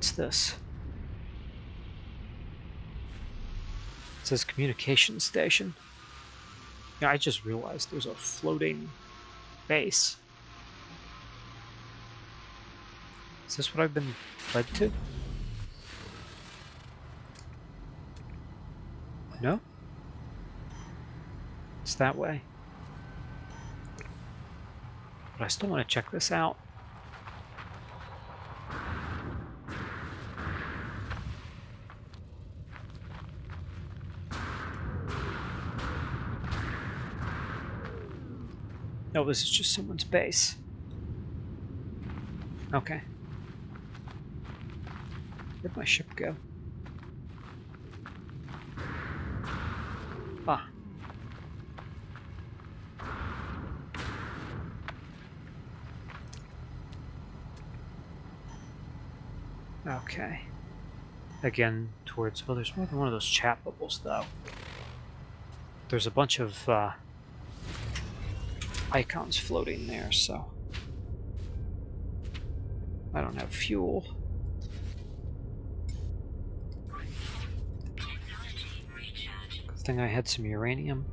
What's this? It says communication station. Yeah, I just realized there's a floating base. Is this what I've been led to? No? It's that way. But I still want to check this out. No, this is just someone's base. Okay. Where'd my ship go? Ah. Okay. Again, towards... Oh, there's more than one of those chat bubbles, though. There's a bunch of uh, icons floating there, so... I don't have fuel. Good thing I had some uranium.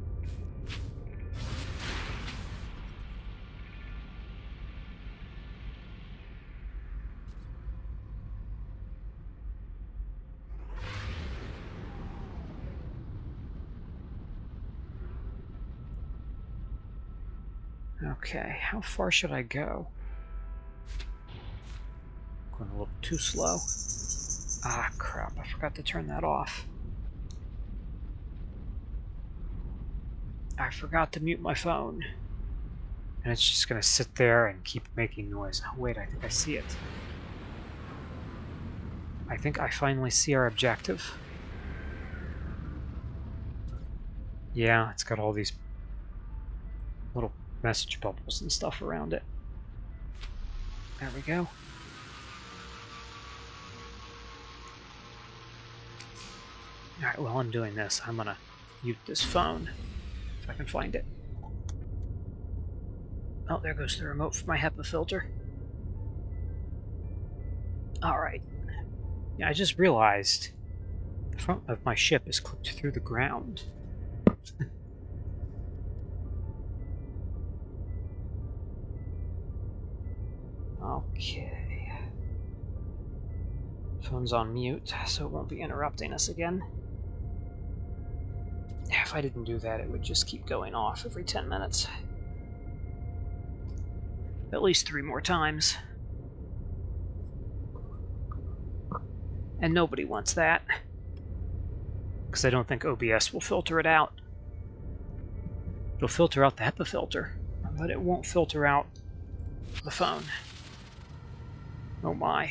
Okay, how far should I go? Going a little too slow. Ah, crap, I forgot to turn that off. I forgot to mute my phone. And it's just going to sit there and keep making noise. Oh, wait, I think I see it. I think I finally see our objective. Yeah, it's got all these little message bubbles and stuff around it. There we go. Alright, while I'm doing this, I'm gonna mute this phone, if I can find it. Oh, there goes the remote for my HEPA filter. Alright. Yeah, I just realized the front of my ship is clipped through the ground. Okay. Phone's on mute, so it won't be interrupting us again. If I didn't do that, it would just keep going off every 10 minutes. At least three more times. And nobody wants that. Because I don't think OBS will filter it out. It'll filter out the HEPA filter, but it won't filter out the phone. Oh my.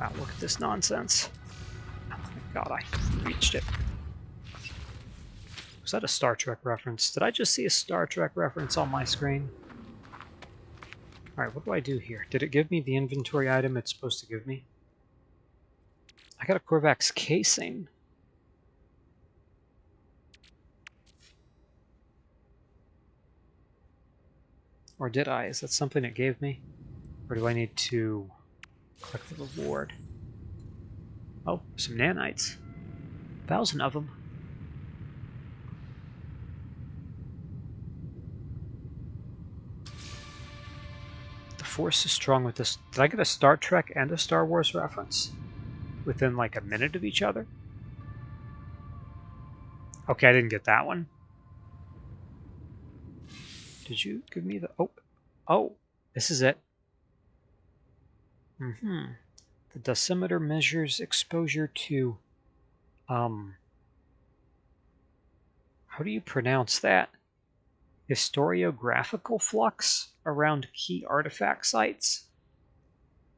Wow, look at this nonsense. Oh my god, I reached it. Was that a Star Trek reference? Did I just see a Star Trek reference on my screen? Alright, what do I do here? Did it give me the inventory item it's supposed to give me? I got a Korvax casing. Or did I? Is that something it gave me? Or do I need to click the reward? Oh, some nanites. A thousand of them. The Force is strong with this. Did I get a Star Trek and a Star Wars reference? Within like a minute of each other? Okay, I didn't get that one. Did you give me the... Oh, oh, this is it. Mm-hmm. The decimeter measures exposure to... Um... How do you pronounce that? Historiographical flux around key artifact sites.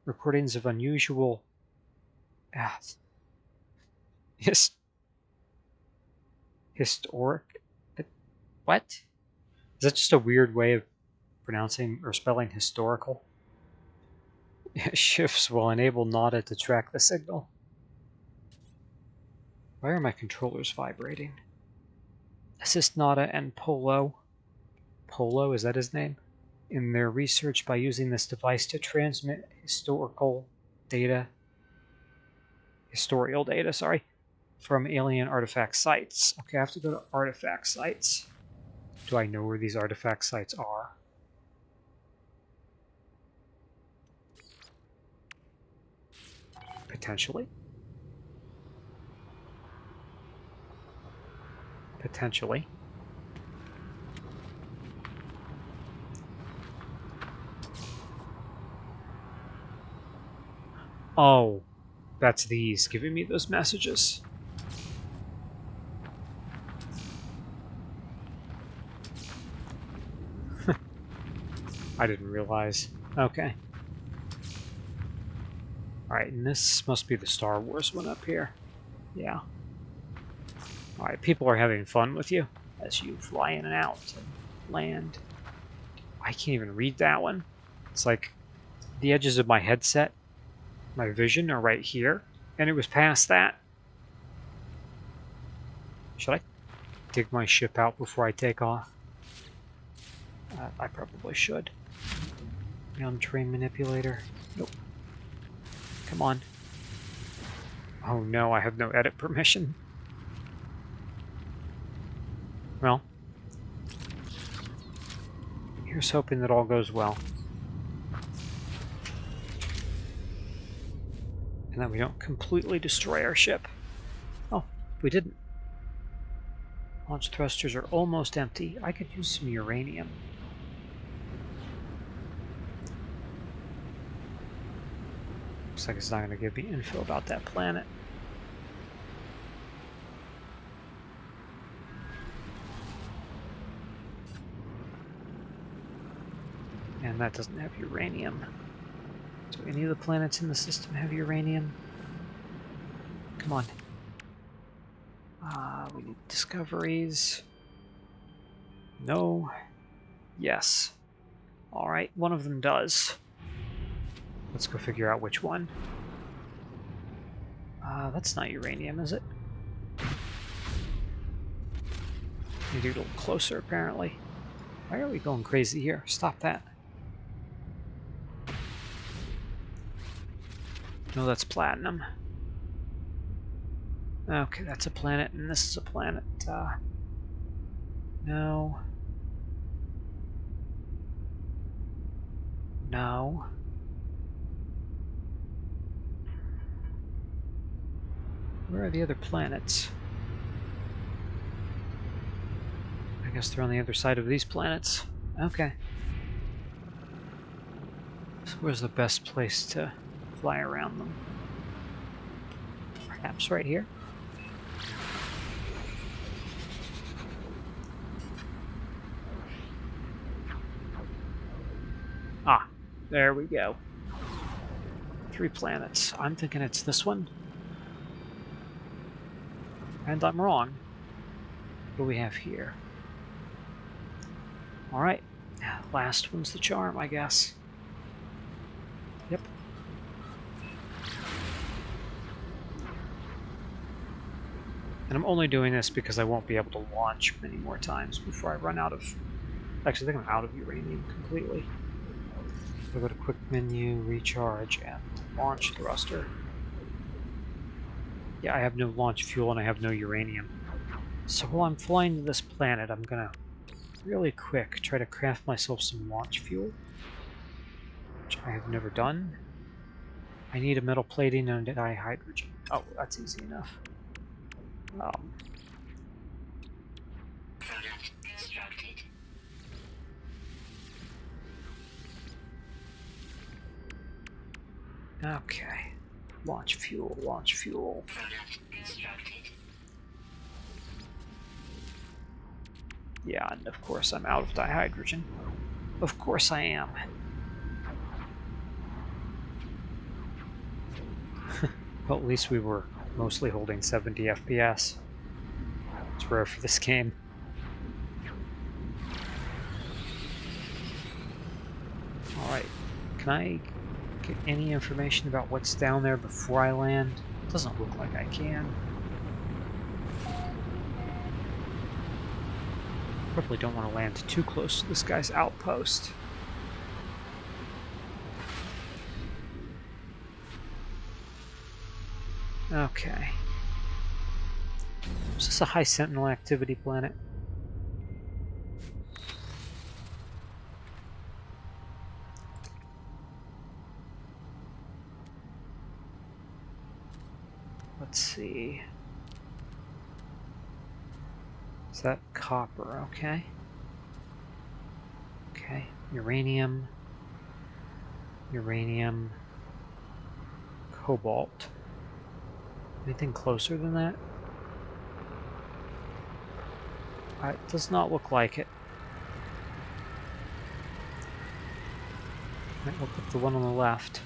Recordings of unusual... Ah, his, historic... What? Is that just a weird way of pronouncing or spelling historical? Shifts will enable NADA to track the signal. Why are my controllers vibrating? Assist NADA and Polo. Polo, is that his name? in their research by using this device to transmit historical data, historical data, sorry, from alien artifact sites. Okay, I have to go to artifact sites. Do I know where these artifact sites are? Potentially. Potentially. Oh, that's these giving me those messages. I didn't realize. Okay. Alright, and this must be the Star Wars one up here. Yeah. Alright, people are having fun with you as you fly in and out and land. I can't even read that one. It's like the edges of my headset, my vision are right here, and it was past that. Should I dig my ship out before I take off? Uh, I probably should. Ground train manipulator. Nope. Come on. Oh no, I have no edit permission. Well, here's hoping that all goes well. And that we don't completely destroy our ship. Oh, we didn't. Launch thrusters are almost empty. I could use some uranium. Looks like it's not going to give me info about that planet. And that doesn't have uranium. Do any of the planets in the system have uranium? Come on. Uh, we need discoveries. No. Yes. Alright, one of them does. Let's go figure out which one. Uh, that's not uranium, is it? Need to get a little closer, apparently. Why are we going crazy here? Stop that. No, that's platinum. Okay, that's a planet, and this is a planet. Uh, no. No. Where are the other planets? I guess they're on the other side of these planets. Okay. So where's the best place to fly around them? Perhaps right here? Ah, there we go. Three planets. I'm thinking it's this one. And I'm wrong. What do we have here? Alright. Last one's the charm, I guess. Yep. And I'm only doing this because I won't be able to launch many more times before I run out of... Actually, I think I'm out of uranium completely. So go to quick menu, recharge, and launch thruster. Yeah, I have no launch fuel and I have no uranium. So while I'm flying to this planet, I'm gonna really quick try to craft myself some launch fuel. Which I have never done. I need a metal plating and a dihydrogen. Oh, that's easy enough. Um, Okay. Launch fuel, launch fuel. Yeah, and of course I'm out of dihydrogen. Of course I am. well, at least we were mostly holding 70 FPS. It's rare for this game. Alright, can I get any information about what's down there before I land? Doesn't look like I can. Probably don't want to land too close to this guy's outpost. Okay. Is this a high sentinel activity planet? Let's see. Is that copper? Okay. Okay. Uranium. Uranium. Cobalt. Anything closer than that? Uh, it does not look like it. Might look at the one on the left.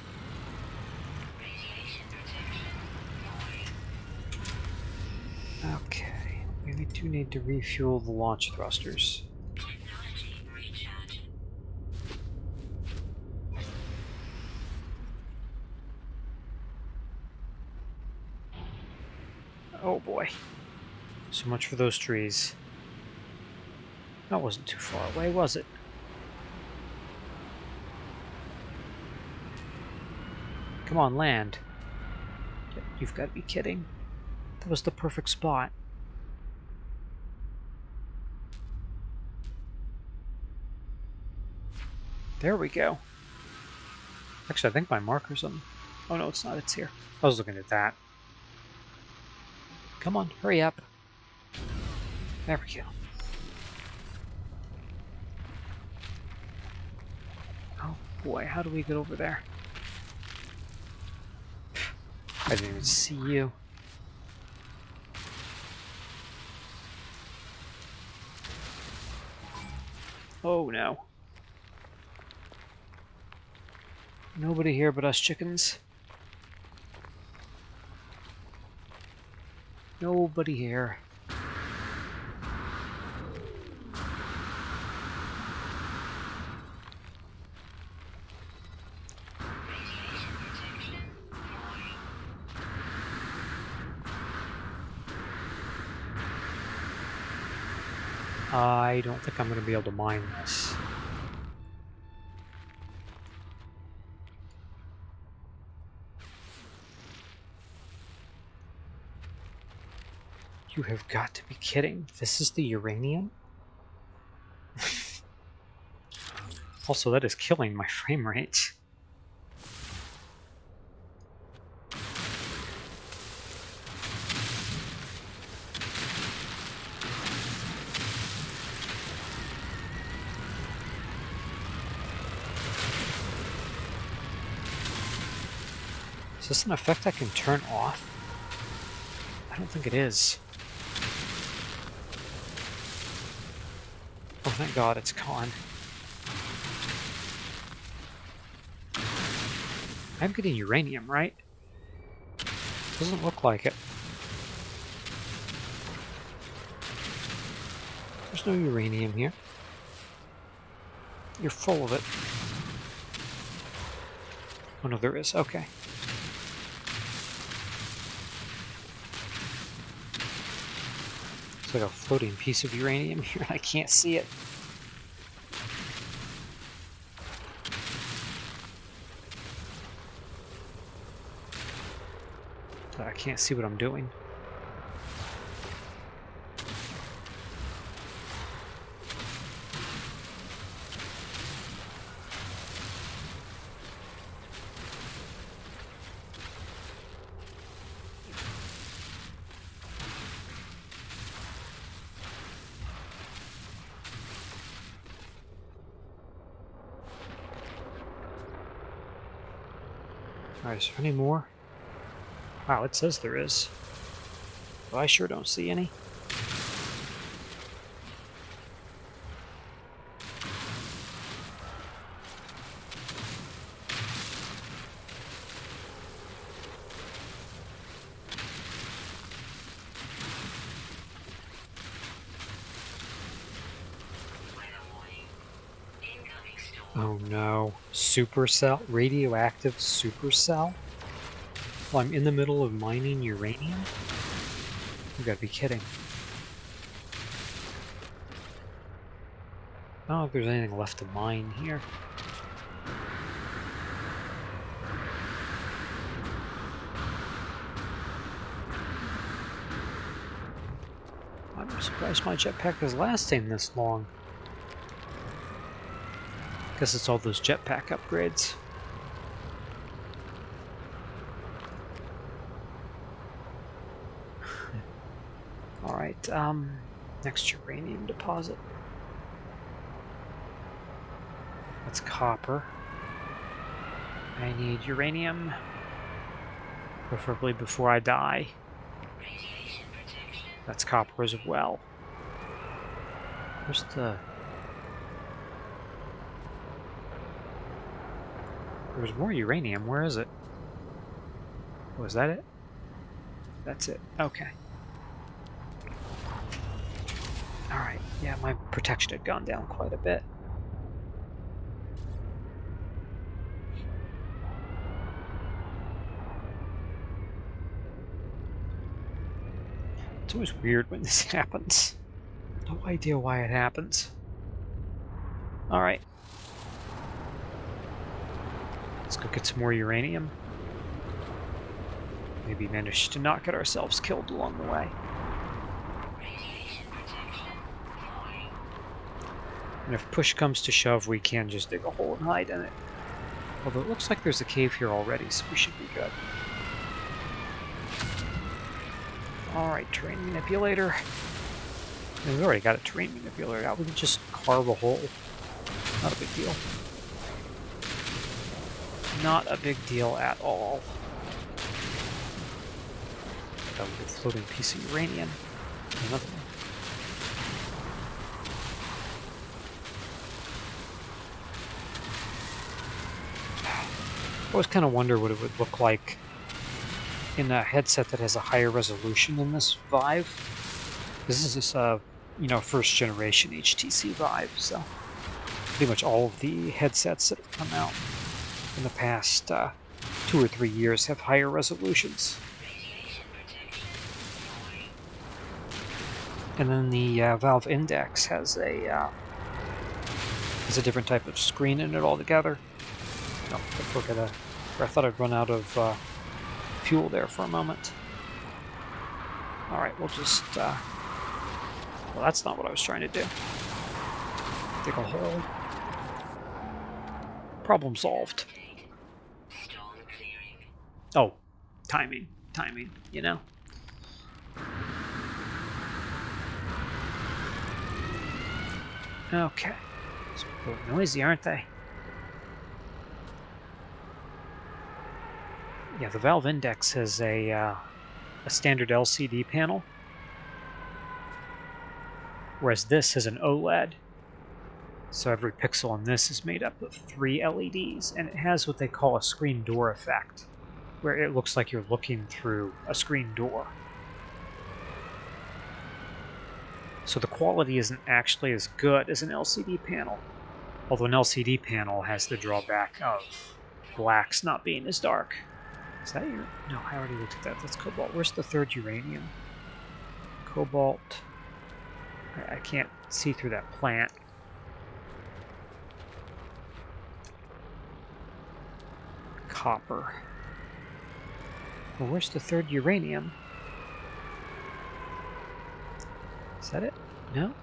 Do need to refuel the launch thrusters. Oh boy. So much for those trees. That wasn't too far away, was it? Come on, land. You've got to be kidding. That was the perfect spot. There we go. Actually, I think my marker's on... Oh no, it's not. It's here. I was looking at that. Come on, hurry up. There we go. Oh boy, how do we get over there? I didn't even see you. Oh no. Nobody here but us chickens. Nobody here. I don't think I'm going to be able to mine this. You have got to be kidding. This is the uranium? also, that is killing my frame rate. Is this an effect I can turn off? I don't think it is. Thank God it's gone. I'm getting uranium, right? Doesn't look like it. There's no uranium here. You're full of it. Oh no, there is. Okay. It's like a floating piece of uranium here. I can't see it. Can't see what I'm doing. Alright, is there any more? Wow, it says there is. Well, I sure don't see any. Oh no. Supercell? Radioactive supercell? Well, I'm in the middle of mining uranium? You gotta be kidding. I don't know if there's anything left to mine here. I'm surprised my jetpack is lasting this long. Guess it's all those jetpack upgrades. Alright, um, next uranium deposit. That's copper. I need uranium, preferably before I die. That's copper as well. Where's the... There's more uranium. Where is it? Was oh, that it? That's it. Okay. Alright, yeah, my protection had gone down quite a bit. It's always weird when this happens. No idea why it happens. Alright. Let's go get some more uranium. Maybe manage to not get ourselves killed along the way. And if push comes to shove, we can just dig a hole and hide in it. Although it looks like there's a cave here already, so we should be good. Alright, terrain manipulator. we've already got a terrain manipulator out. We can just carve a hole. Not a big deal. Not a big deal at all. A floating piece of uranium. Another always kind of wonder what it would look like in a headset that has a higher resolution than this Vive. This is this, uh, you know, first generation HTC Vive, so pretty much all of the headsets that have come out in the past uh, two or three years have higher resolutions. And then the uh, Valve Index has a uh, has a different type of screen in it altogether. Oh, I forgot. I thought I'd run out of uh, fuel there for a moment. Alright, we'll just... Uh, well, that's not what I was trying to do. Dig a hole. Problem solved. Oh, timing. Timing, you know? Okay. It's a little noisy, aren't they? Yeah, the Valve Index has a, uh, a standard LCD panel, whereas this has an OLED. So every pixel on this is made up of three LEDs, and it has what they call a screen door effect, where it looks like you're looking through a screen door. So the quality isn't actually as good as an LCD panel, although an LCD panel has the drawback of blacks not being as dark. Is that your... No, I already looked at that. That's cobalt. Where's the third uranium? Cobalt. I, I can't see through that plant. Copper. Well, where's the third uranium? Is that it? No?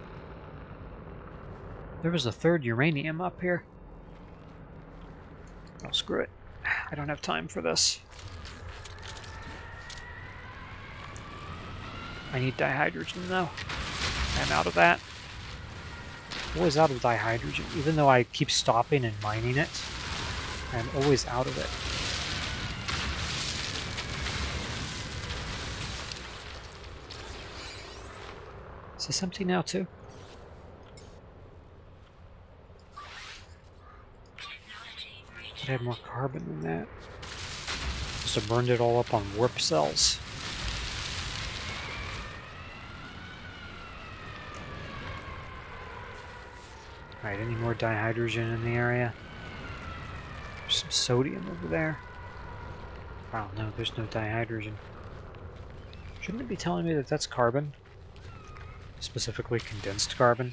There was a third uranium up here. Oh, screw it. I don't have time for this. I need dihydrogen though. I'm out of that. Always out of dihydrogen, even though I keep stopping and mining it. I'm always out of it. Is this empty now too? It had more carbon than that. Must have burned it all up on warp cells. Alright, any more dihydrogen in the area? There's some sodium over there. Wow, no, there's no dihydrogen. Shouldn't it be telling me that that's carbon? Specifically condensed carbon?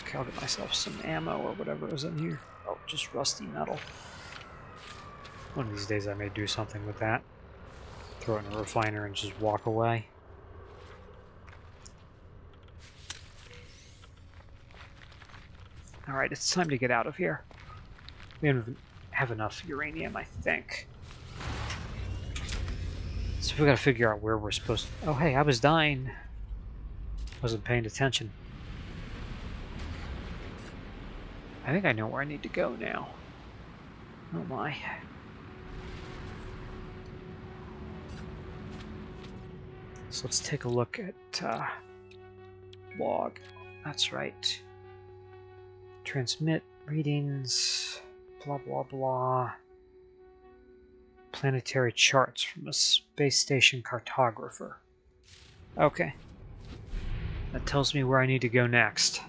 Okay, I'll get myself some ammo or whatever is in here. Oh, just rusty metal. One of these days I may do something with that. Throw it in a refiner and just walk away. Alright, it's time to get out of here. We have enough uranium, I think. So we gotta figure out where we're supposed to... Oh, hey, I was dying. Wasn't paying attention. I think I know where I need to go now. Oh my. So let's take a look at uh, log. That's right. Transmit readings, blah blah blah. Planetary charts from a space station cartographer. Okay. That tells me where I need to go next.